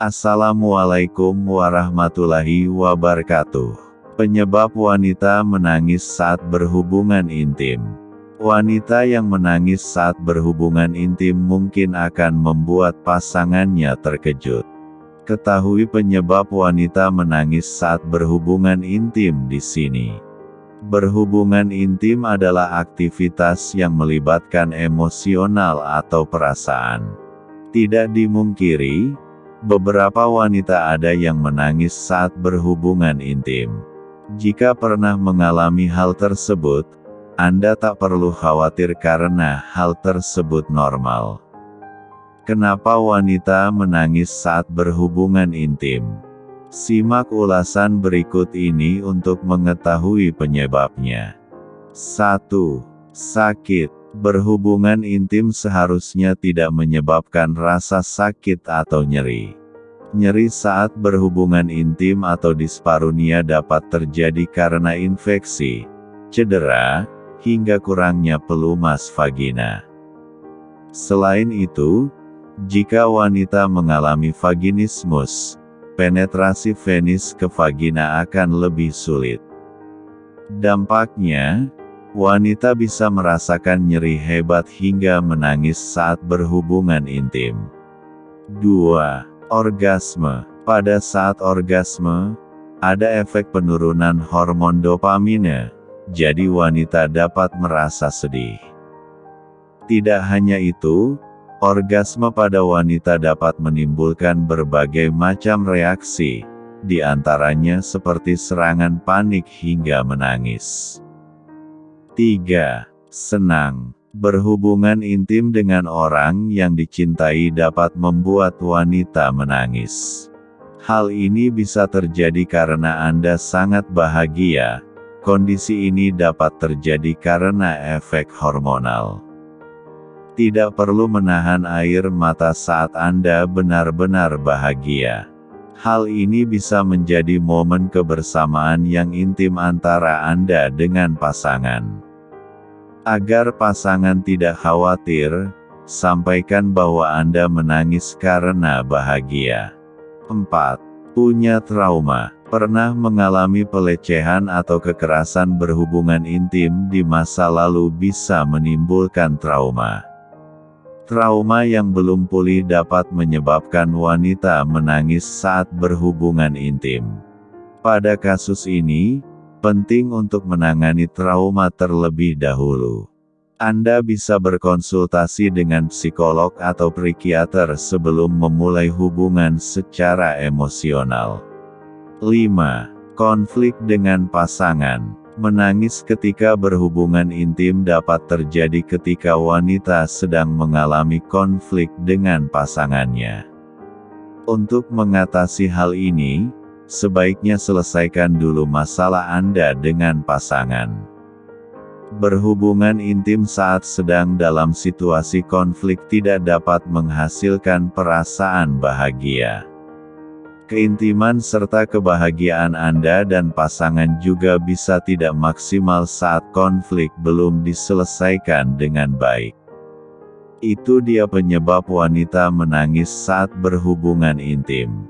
Assalamualaikum warahmatullahi wabarakatuh. Penyebab wanita menangis saat berhubungan intim. Wanita yang menangis saat berhubungan intim mungkin akan membuat pasangannya terkejut. Ketahui penyebab wanita menangis saat berhubungan intim di sini. Berhubungan intim adalah aktivitas yang melibatkan emosional atau perasaan. Tidak dimungkiri, beberapa wanita ada yang menangis saat berhubungan intim. Jika pernah mengalami hal tersebut, Anda tak perlu khawatir karena hal tersebut normal. Kenapa wanita menangis saat berhubungan intim? Simak ulasan berikut ini untuk mengetahui penyebabnya. 1. Sakit Berhubungan intim seharusnya tidak menyebabkan rasa sakit atau nyeri. Nyeri saat berhubungan intim atau disparunia dapat terjadi karena infeksi, cedera, hingga kurangnya pelumas vagina. Selain itu, jika wanita mengalami vaginismus, penetrasi penis ke vagina akan lebih sulit. Dampaknya, Wanita bisa merasakan nyeri hebat hingga menangis saat berhubungan intim. 2. Orgasme Pada saat orgasme, ada efek penurunan hormon dopamine, jadi wanita dapat merasa sedih. Tidak hanya itu, orgasme pada wanita dapat menimbulkan berbagai macam reaksi, di antaranya seperti serangan panik hingga menangis. 3. Senang. Berhubungan intim dengan orang yang dicintai dapat membuat wanita menangis. Hal ini bisa terjadi karena Anda sangat bahagia. Kondisi ini dapat terjadi karena efek hormonal. Tidak perlu menahan air mata saat Anda benar-benar bahagia. Hal ini bisa menjadi momen kebersamaan yang intim antara Anda dengan pasangan. Agar pasangan tidak khawatir, sampaikan bahwa Anda menangis karena bahagia. 4. Punya trauma. Pernah mengalami pelecehan atau kekerasan berhubungan intim di masa lalu bisa menimbulkan trauma. Trauma yang belum pulih dapat menyebabkan wanita menangis saat berhubungan intim. Pada kasus ini, Penting untuk menangani trauma terlebih dahulu. Anda bisa berkonsultasi dengan psikolog atau psikiater sebelum memulai hubungan secara emosional. 5. Konflik dengan pasangan. Menangis ketika berhubungan intim dapat terjadi ketika wanita sedang mengalami konflik dengan pasangannya. Untuk mengatasi hal ini, sebaiknya selesaikan dulu masalah Anda dengan pasangan. Berhubungan intim saat sedang dalam situasi konflik tidak dapat menghasilkan perasaan bahagia. Keintiman serta kebahagiaan Anda dan pasangan juga bisa tidak maksimal saat konflik belum diselesaikan dengan baik. Itu dia penyebab wanita menangis saat berhubungan intim.